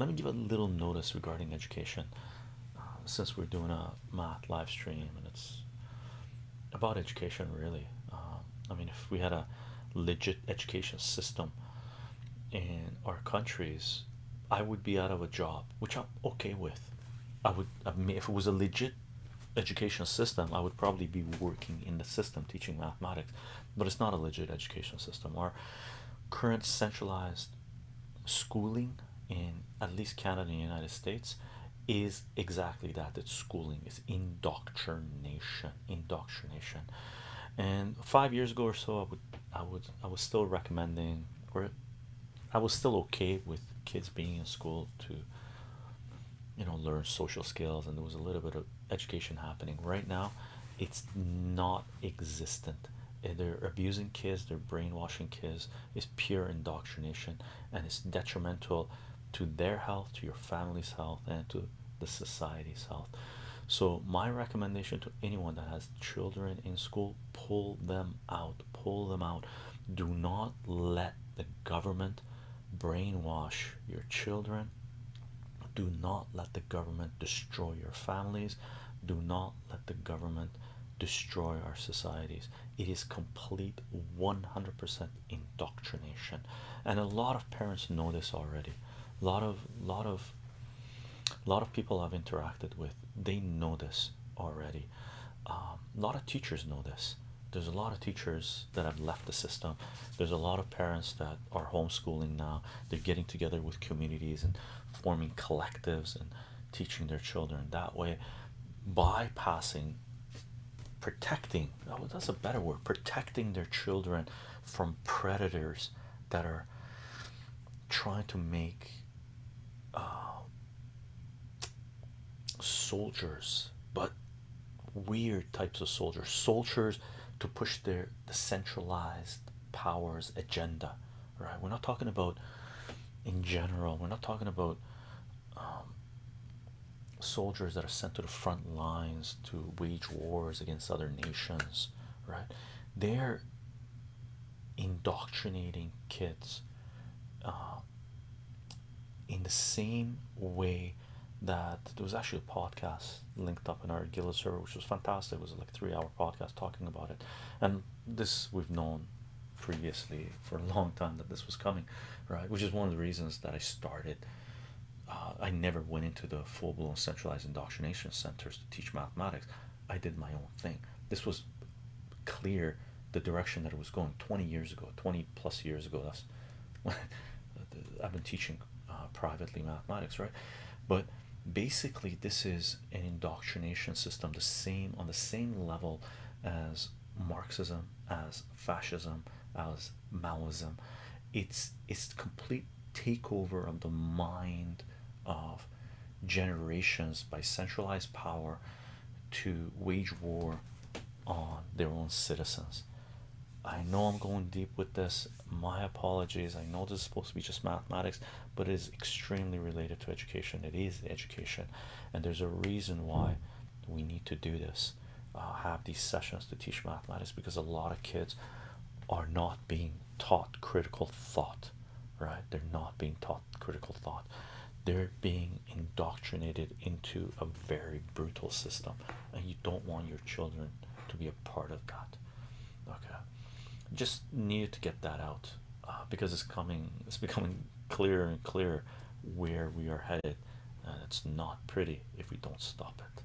let me give a little notice regarding education. Uh, since we're doing a math live stream and it's about education really um, i mean if we had a legit education system in our countries i would be out of a job which i'm okay with. I would I mean, if it was a legit education system i would probably be working in the system teaching mathematics but it's not a legit education system. Our current centralized schooling in at least canada and the united states is exactly that. It's schooling is indoctrination indoctrination. And five years ago or so i would i would i was still recommending or i was still okay with kids being in school to you know learn social skills and there was a little bit of education happening. Right now it's not existent. Eh, they're abusing kids they're brainwashing kids it's pure indoctrination and it's detrimental to their health to your family's health and to the society's health. So my recommendation to anyone that has children in school pull them out pull them out. Do not let the government brainwash your children. Do not let the government destroy your families. Do not let the government destroy our societies. It is complete 100% indoctrination. And a lot of parents know this already a lot of lot of lot of people I've interacted with they know this already. Um, a lot of teachers know this. There's a lot of teachers that have left the system. There's a lot of parents that are homeschooling now. They're getting together with communities and forming collectives and teaching their children that way. Bypassing protecting oh that's a better word protecting their children from predators that are trying to make uh, soldiers but weird types of soldiers. Soldiers to push their the centralized powers agenda right? We're not talking about in general we're not talking about um, soldiers that are sent to the front lines to wage wars against other nations right? They're indoctrinating kids uh, in the same way that there was actually a podcast linked up in our Gila server, which was fantastic. It was like a three hour podcast talking about it, and this we've known previously for a long time that this was coming, right? Which is one of the reasons that I started. Uh, I never went into the full blown centralized indoctrination centers to teach mathematics. I did my own thing. This was clear the direction that it was going 20 years ago, 20 plus years ago. That's I've been teaching uh, privately mathematics, right? But basically, this is an indoctrination system, the same on the same level as Marxism, as fascism, as Maoism. It's it's complete takeover of the mind of generations by centralized power to wage war on their own citizens. I know I'm going deep with this. My apologies. I know this is supposed to be just mathematics, but it is extremely related to education. It is education, and there's a reason why we need to do this. Uh, have these sessions to teach mathematics because a lot of kids are not being taught critical thought, right? They're not being taught critical thought. They're being indoctrinated into a very brutal system, and you don't want your children to be a part of that. Okay, just needed to get that out uh, because it's coming, it's becoming clearer and clearer where we are headed, and it's not pretty if we don't stop it.